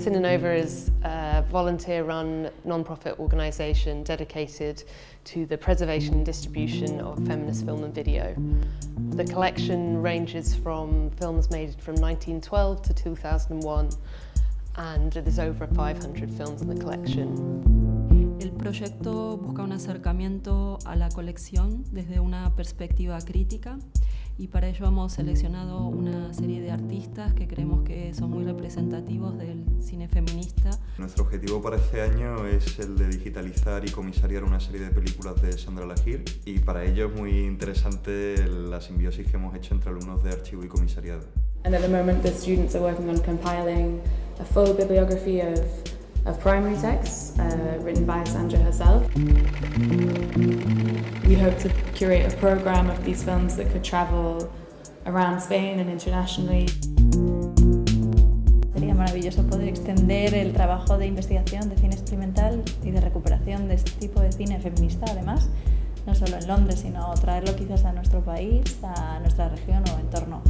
Cinenova is a uh, volunteer-run non-profit organisation dedicated to the preservation and distribution of feminist film and video. The collection ranges from films made from 1912 to 2001 and there's over 500 films in the collection. El proyecto busca un acercamiento a la colección desde una perspectiva crítica y para ello hemos seleccionado una serie de artistas que creemos que son muy representativos del cine feminista. Nuestro objetivo para este año es el de digitalizar y comisariar una serie de películas de Sandra Lahir y para ello es muy interesante la simbiosis que hemos hecho entre alumnos de archivo y comisariado. And at the moment the students are working on compiling a full bibliography of, of primary texts uh, written by Sandra herself. Hope to curate a program of these films that could travel around Spain and internationally. Sería maravilloso poder extender el trabajo de investigación de cine experimental y de recuperación de este tipo de cine feminista, además, no solo en Londres, sino traerlo quizás a nuestro país, a nuestra región o entorno.